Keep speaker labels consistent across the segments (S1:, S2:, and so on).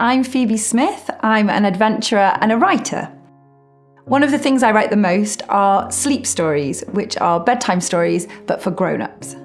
S1: I'm Phoebe Smith. I'm an adventurer and a writer. One of the things I write the most are sleep stories, which are bedtime stories but for grown ups.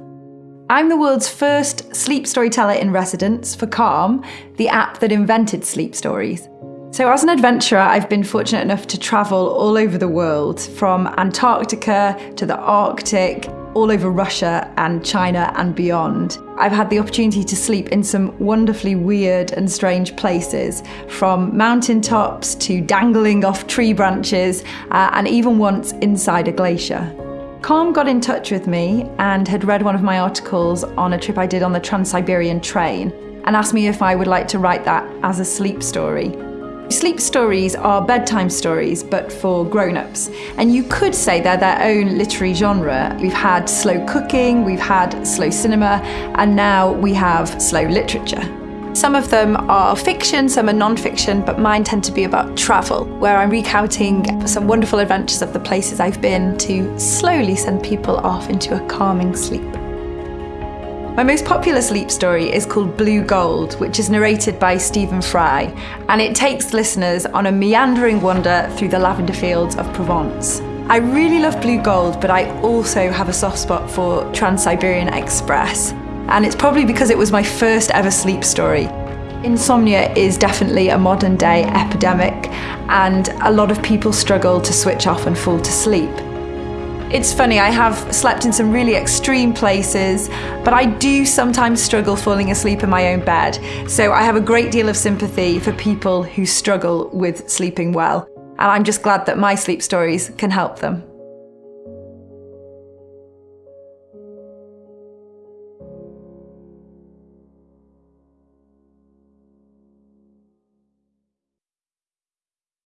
S1: I'm the world's first sleep storyteller in residence for Calm, the app that invented sleep stories. So, as an adventurer, I've been fortunate enough to travel all over the world, from Antarctica to the Arctic, all over Russia and China and beyond. I've had the opportunity to sleep in some wonderfully weird and strange places, from mountain tops to dangling off tree branches, uh, and even once inside a glacier. Calm got in touch with me and had read one of my articles on a trip I did on the Trans Siberian train and asked me if I would like to write that as a sleep story. Sleep stories are bedtime stories, but for grown ups. And you could say they're their own literary genre. We've had slow cooking, we've had slow cinema, and now we have slow literature. Some of them are fiction, some are non fiction, but mine tend to be about travel, where I'm recounting some wonderful adventures of the places I've been to slowly send people off into a calming sleep. My most popular sleep story is called Blue Gold, which is narrated by Stephen Fry, and it takes listeners on a meandering wander through the lavender fields of Provence. I really love Blue Gold, but I also have a soft spot for Trans Siberian Express, and it's probably because it was my first ever sleep story. Insomnia is definitely a modern day epidemic, and a lot of people struggle to switch off and fall to sleep. It's funny, I have slept in some really extreme places, but I do sometimes struggle falling asleep in my own bed. So I have a great deal of sympathy for people who struggle with sleeping well. And I'm just glad that my sleep stories can help them.